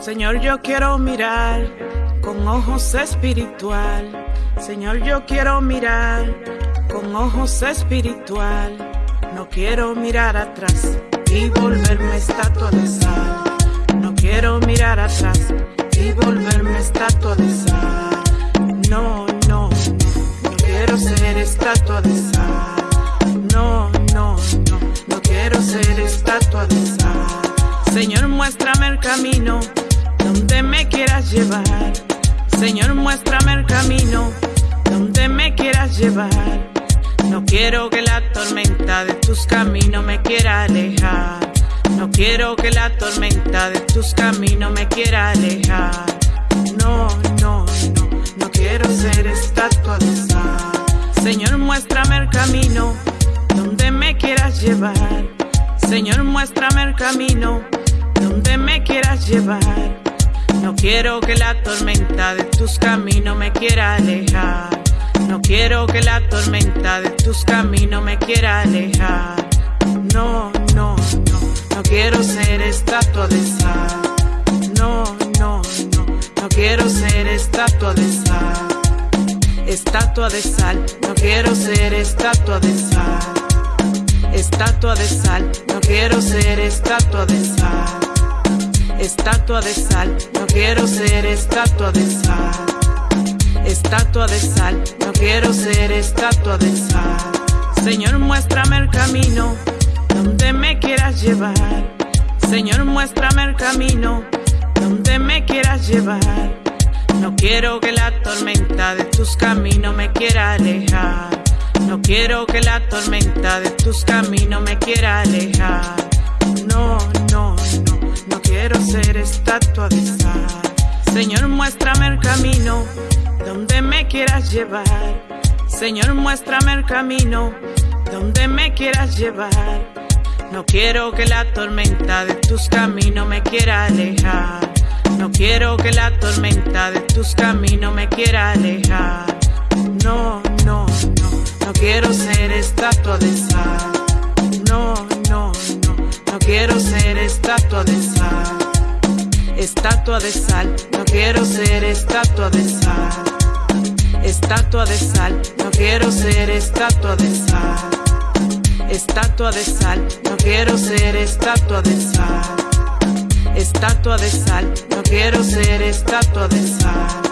Señor, yo quiero mirar con ojos espiritual. Señor, yo quiero mirar con ojos espiritual. No quiero mirar atrás y volverme estatua de sal. No quiero mirar atrás y volverme estatua de sal. No, no, no, quiero ser estatua de sal. No, no, no, no quiero ser estatua de sal. Señor, muéstrame el camino donde me quieras llevar. Señor, muéstrame el camino donde me quieras llevar. No quiero que la tormenta de tus caminos me quiera alejar. No quiero que la tormenta de tus caminos me quiera alejar. No, no, no, no quiero ser estatua de sal. Señor, muéstrame el camino donde me quieras llevar. Señor, muéstrame el camino donde me quieras llevar. No quiero que la tormenta de tus caminos me quiera alejar. No quiero que la tormenta de tus caminos me quiera alejar. No, no, no, no quiero ser estatua de sal. No, no, no, no quiero ser estatua de sal. Estatua de sal, no quiero ser estatua de sal. Estatua de sal, no quiero ser estatua de sal estatua de sal, no quiero ser estatua de sal. Estatua de sal, no quiero ser estatua de sal. Señor, muéstrame el camino donde me quieras llevar. Señor, muéstrame el camino donde me quieras llevar. No quiero que la tormenta de tus caminos me quiera alejar. No quiero que la tormenta de tus caminos me quiera alejar. Ser estatua de sal. Señor, muéstrame el camino donde me quieras llevar. Señor, muéstrame el camino donde me quieras llevar. No quiero que la tormenta de tus caminos me quiera alejar. No quiero que la tormenta de tus caminos me quiera alejar. No, no, no, no quiero ser estatua de sal. No, no, no, no quiero ser estatua de sal. Estatua de sal, no quiero ser estatua de sal. Estatua de sal, no quiero ser estatua de sal. Estatua de sal, no quiero ser estatua de sal. Estatua de sal, no quiero ser estatua de sal.